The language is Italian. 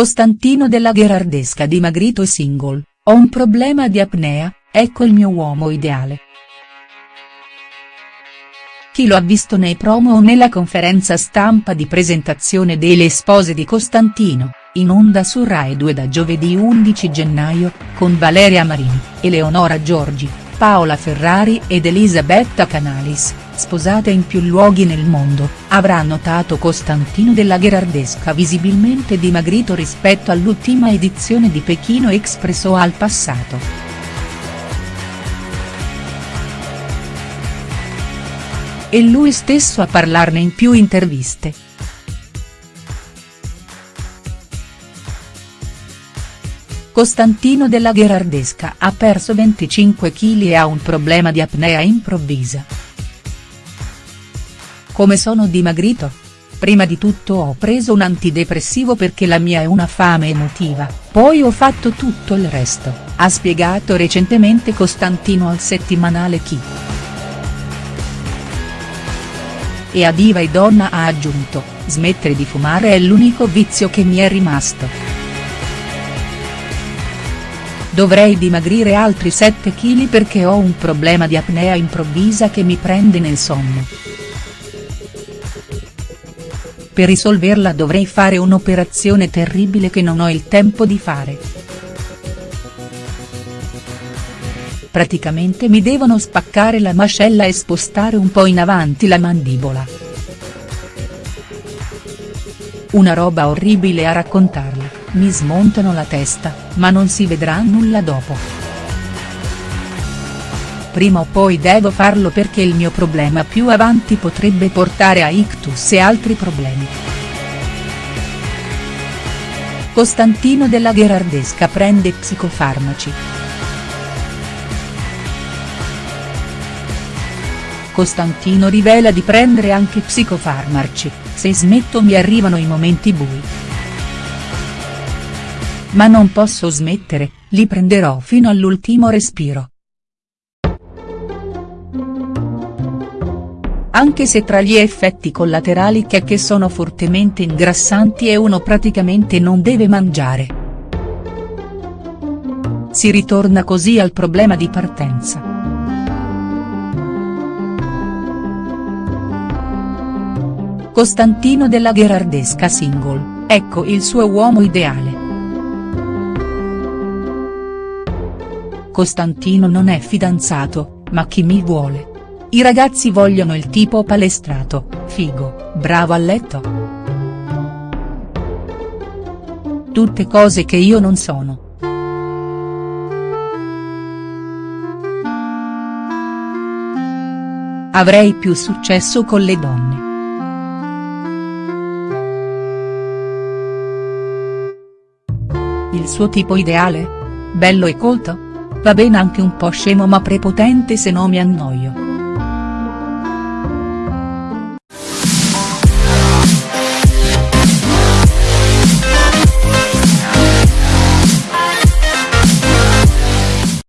Costantino della Gherardesca dimagrito e single, ho un problema di apnea, ecco il mio uomo ideale. Chi lo ha visto nei promo o nella conferenza stampa di presentazione delle spose di Costantino, in onda su Rai 2 da giovedì 11 gennaio, con Valeria Marini, Eleonora Giorgi, Paola Ferrari ed Elisabetta Canalis, sposate in più luoghi nel mondo, avrà notato Costantino della Gherardesca visibilmente dimagrito rispetto all'ultima edizione di Pechino Express o al passato. E lui stesso a parlarne in più interviste. Costantino della Gherardesca ha perso 25 kg e ha un problema di apnea improvvisa. Come sono dimagrito? Prima di tutto ho preso un antidepressivo perché la mia è una fame emotiva, poi ho fatto tutto il resto, ha spiegato recentemente Costantino al settimanale Chi. E a Diva e Donna ha aggiunto, smettere di fumare è l'unico vizio che mi è rimasto. Dovrei dimagrire altri 7 kg perché ho un problema di apnea improvvisa che mi prende nel sonno. Per risolverla dovrei fare un'operazione terribile che non ho il tempo di fare. Praticamente mi devono spaccare la mascella e spostare un po' in avanti la mandibola. Una roba orribile a raccontarla mi smontano la testa, ma non si vedrà nulla dopo. Prima o poi devo farlo perché il mio problema più avanti potrebbe portare a ictus e altri problemi. Costantino della Gherardesca prende psicofarmaci. Costantino rivela di prendere anche psicofarmaci, se smetto mi arrivano i momenti bui. Ma non posso smettere, li prenderò fino all'ultimo respiro. Anche se tra gli effetti collaterali che, che sono fortemente ingrassanti e uno praticamente non deve mangiare. Si ritorna così al problema di partenza. Costantino della Gherardesca single, ecco il suo uomo ideale. Costantino non è fidanzato, ma chi mi vuole. I ragazzi vogliono il tipo palestrato, figo, bravo a letto. Tutte cose che io non sono. Avrei più successo con le donne. Il suo tipo ideale? Bello e colto? Va bene anche un po' scemo ma prepotente se no mi annoio.